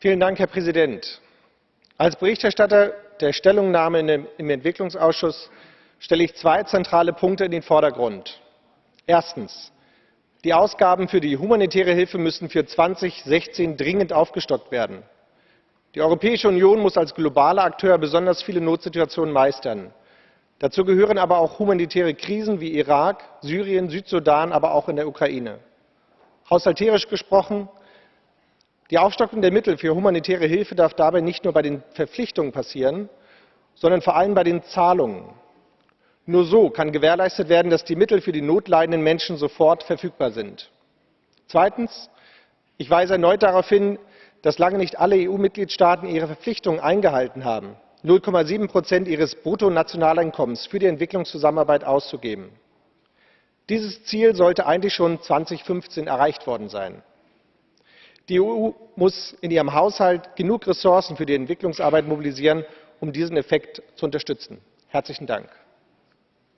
Vielen Dank, Herr Präsident. Als Berichterstatter der Stellungnahme im Entwicklungsausschuss stelle ich zwei zentrale Punkte in den Vordergrund. Erstens. Die Ausgaben für die humanitäre Hilfe müssen für 2016 dringend aufgestockt werden. Die Europäische Union muss als globaler Akteur besonders viele Notsituationen meistern. Dazu gehören aber auch humanitäre Krisen wie Irak, Syrien, Südsudan, aber auch in der Ukraine. Haushalterisch gesprochen die Aufstockung der Mittel für humanitäre Hilfe darf dabei nicht nur bei den Verpflichtungen passieren, sondern vor allem bei den Zahlungen. Nur so kann gewährleistet werden, dass die Mittel für die notleidenden Menschen sofort verfügbar sind. Zweitens Ich weise erneut darauf hin, dass lange nicht alle EU-Mitgliedstaaten ihre Verpflichtungen eingehalten haben, 0,7 Prozent ihres Bruttonationaleinkommens für die Entwicklungszusammenarbeit auszugeben. Dieses Ziel sollte eigentlich schon 2015 erreicht worden sein. Die EU muss in ihrem Haushalt genug Ressourcen für die Entwicklungsarbeit mobilisieren, um diesen Effekt zu unterstützen. Herzlichen Dank.